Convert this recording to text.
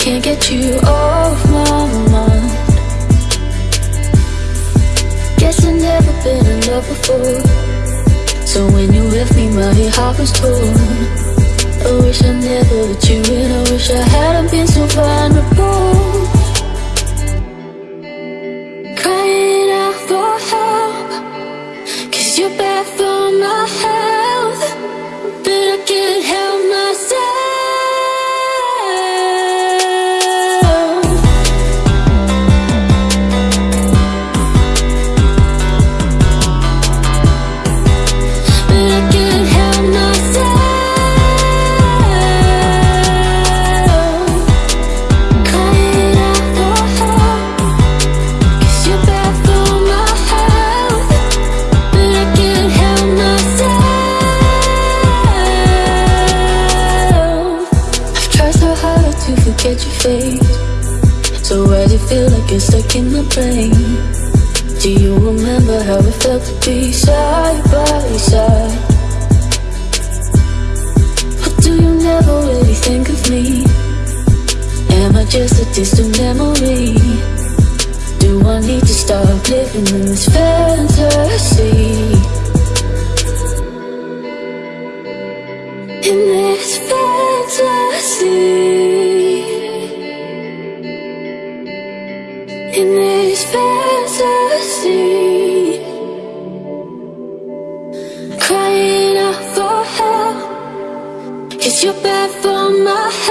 can't get you off my mind. Guess I've never been in love before. So when you left me, my heart was torn. I wish I never let you in I wish I hadn't been so vulnerable. Crying out for help Cause you're bad for my health to forget your face So why do you feel like you're stuck in my brain? Do you remember how it felt to be side by side? Or do you never really think of me? Am I just a distant memory? Do I need to stop living in this fantasy? This fantasy. Crying out for help. Cause you're bad for my health